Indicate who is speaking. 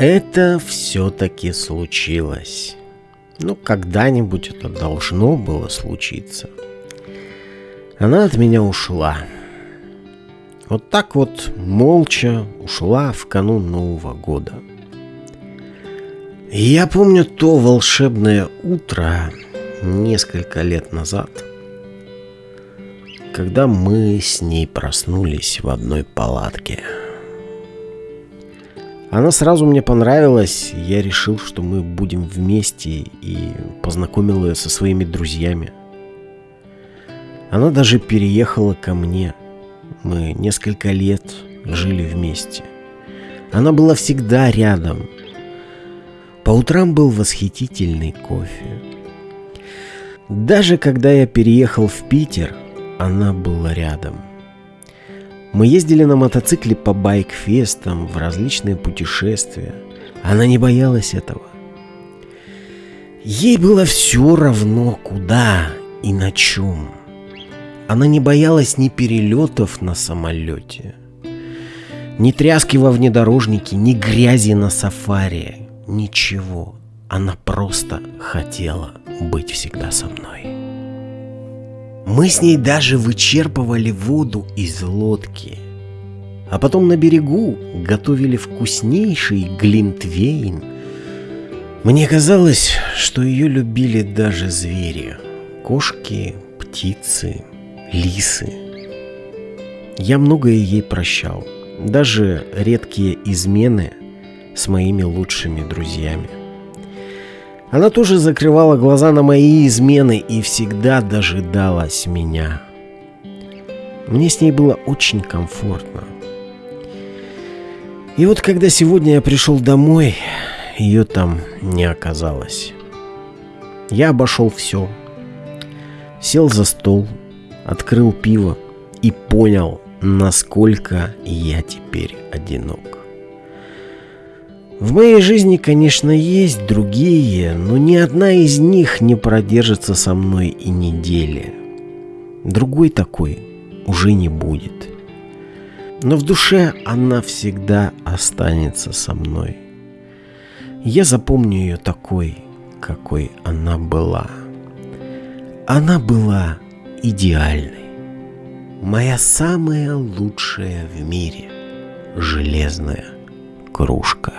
Speaker 1: это все-таки случилось. Ну, когда-нибудь это должно было случиться. Она от меня ушла. Вот так вот молча ушла в канун Нового года. И я помню то волшебное утро несколько лет назад, когда мы с ней проснулись в одной палатке. Она сразу мне понравилась, я решил, что мы будем вместе и познакомил ее со своими друзьями. Она даже переехала ко мне. Мы несколько лет жили вместе. Она была всегда рядом. По утрам был восхитительный кофе. Даже когда я переехал в Питер, она была рядом – мы ездили на мотоцикле по байк-фестам в различные путешествия. Она не боялась этого. Ей было все равно, куда и на чем. Она не боялась ни перелетов на самолете, ни тряски во внедорожнике, ни грязи на сафари, ничего. Она просто хотела быть всегда со мной. Мы с ней даже вычерпывали воду из лодки. А потом на берегу готовили вкуснейший глинтвейн. Мне казалось, что ее любили даже звери. Кошки, птицы, лисы. Я многое ей прощал. Даже редкие измены с моими лучшими друзьями. Она тоже закрывала глаза на мои измены и всегда дожидалась меня. Мне с ней было очень комфортно. И вот когда сегодня я пришел домой, ее там не оказалось. Я обошел все. Сел за стол, открыл пиво и понял, насколько я теперь одинок. В моей жизни, конечно, есть другие, но ни одна из них не продержится со мной и недели. Другой такой уже не будет. Но в душе она всегда останется со мной. Я запомню ее такой, какой она была. Она была идеальной. Моя самая лучшая в мире железная кружка.